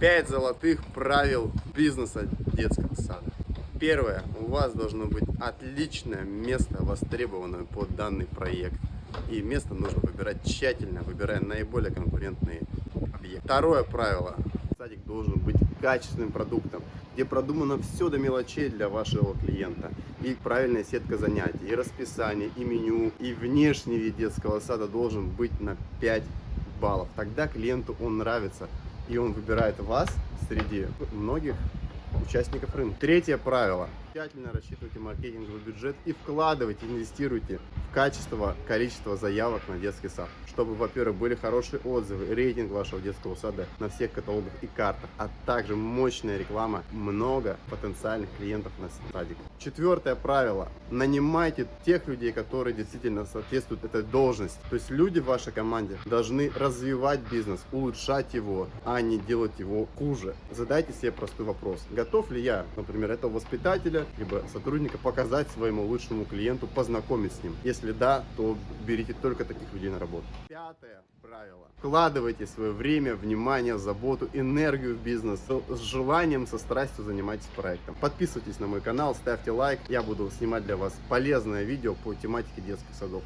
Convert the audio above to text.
5 золотых правил бизнеса детского сада. Первое. У вас должно быть отличное место, востребованное под данный проект. И место нужно выбирать тщательно, выбирая наиболее конкурентные объекты. Второе правило. Садик должен быть качественным продуктом, где продумано все до мелочей для вашего клиента. И правильная сетка занятий, и расписание, и меню, и внешний вид детского сада должен быть на 5 баллов. Тогда клиенту он нравится, и он выбирает вас среди многих участников рынка. Третье правило. Тщательно рассчитывайте маркетинговый бюджет и вкладывайте, инвестируйте в качество, количество заявок на детский сад. Чтобы, во-первых, были хорошие отзывы, рейтинг вашего детского сада на всех каталогах и картах, а также мощная реклама, много потенциальных клиентов на садик. Четвертое правило. Нанимайте тех людей, которые действительно соответствуют этой должности. То есть люди в вашей команде должны развивать бизнес, улучшать его, а не делать его хуже. Задайте себе простой вопрос. Готов ли я, например, этого воспитателя, либо сотрудника показать своему лучшему клиенту, познакомить с ним? Если да, то берите только таких людей на работу. Пятое правило. Вкладывайте свое время, внимание, заботу, энергию в бизнес с желанием, со страстью занимайтесь проектом. Подписывайтесь на мой канал, ставьте лайк. Я буду снимать для вас полезное видео по тематике детских садов.